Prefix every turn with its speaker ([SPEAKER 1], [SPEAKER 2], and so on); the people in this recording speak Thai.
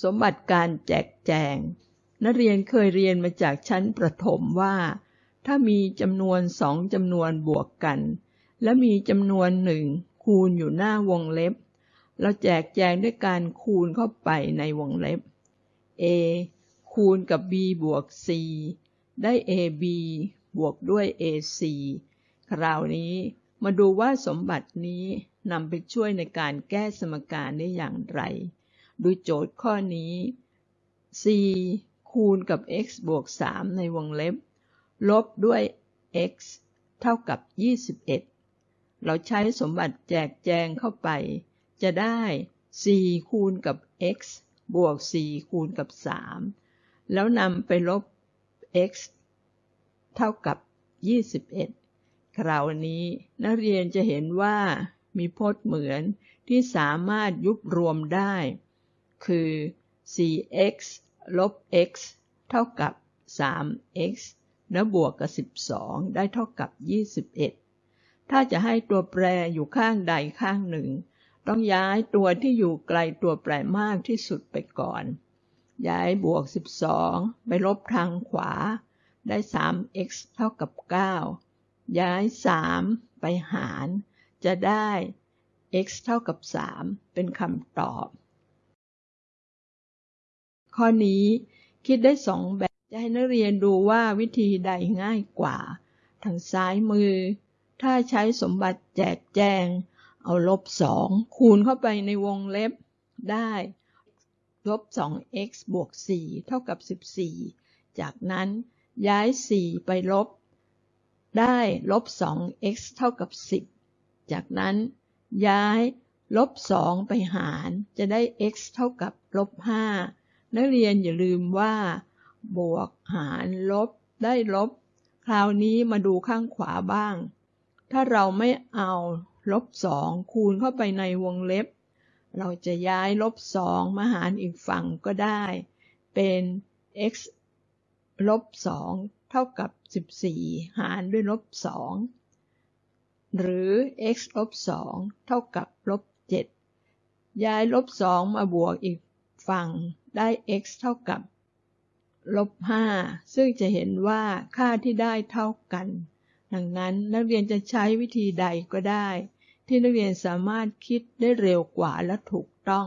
[SPEAKER 1] สมบัติการแจกแจง นักเรียนเคยเรียนมาจากชั้นประถมว่า ถ้ามีจำนวนสองจำนวนบวกกัน และมีจำนวนหนึ่งคูณอยู่หน้าวงเล็บ เราแจกแจงด้วยการคูณเข้าไปในวงเล็บ a คูณกับ b บวก c ได้ ab บวกด้วย ac คราวนี้มาดูว่าสมบัตินี้นำไปช่วยในการแก้สมการได้อย่างไร ดูโจทย์ข้อนี้ c คูณกับ x บวก 3 ในวงเล็บ ลบด้วย x เท่ากับ 21 เราใช้สมบัติแจกแจงเข้าไป จะได้ c คูณกับ x บวก c คูณกับ 3 แล้วนำไปลบ x เท่ากับ 21 คราวนี้นักเรียนจะเห็นว่ามีพจน์เหมือนที่สามารถยุบรวมได้ คือ 4x ลบ x เท่ากับ 3x และบวกกับ 12 ได้เท่ากับ 21 ถ้าจะให้ตัวแปรอยู่ข้างใดข้างหนึ่ง ต้องย้ายตัวที่อยู่ไกลตัวแปรมากที่สุดไปก่อน ย้ายบวก 12 ไปลบทางขวา ได้ 3x เท่ากับ 9 ย้าย 3 ไปหาร จะได้ x เท่ากับ 3 เป็นคำตอบ ข้อนี้คิดได้สองแบบจะให้นักเรียนดูว่าวิธีใดง่ายกว่า ทางซ้ายมือ ถ้าใช้สมบัติแจกแจง เอาลบ2คูณเข้าไปในวงเล็บได้ลบ 2x บวก 4 เท่ากับ 14 จากนั้นย้าย 4 ไปลบ ได้ลบ 2x เท่ากับ 10 จากนั้นย้ายลบ 2 ไปหารจะได้ x เท่ากับลบ 5 นักเรียนอย่าลืมว่า บวกหารลบ ได้ลบ คราวนี้มาดูข้างขวาบ้าง ถ้าเราไม่เอาลบ2คูณเข้าไปในวงเล็บ เราจะย้ายลบ2มาหารอีกฝั่งก็ได้ เป็น x ลบ2เท่ากับ 14 หารด้วยลบ2หรือ x ลบ2เท่ากับลบ7ย้ายลบ2มาบวกอีก ฝั่งได้ x เท่ากับลบ5ซึ่งจะเห็นว่าค่าที่ได้เท่ากัน ดังนั้นนักเรียนจะใช้วิธีใดก็ได้ ที่นักเรียนสามารถคิดได้เร็วกว่าและถูกต้อง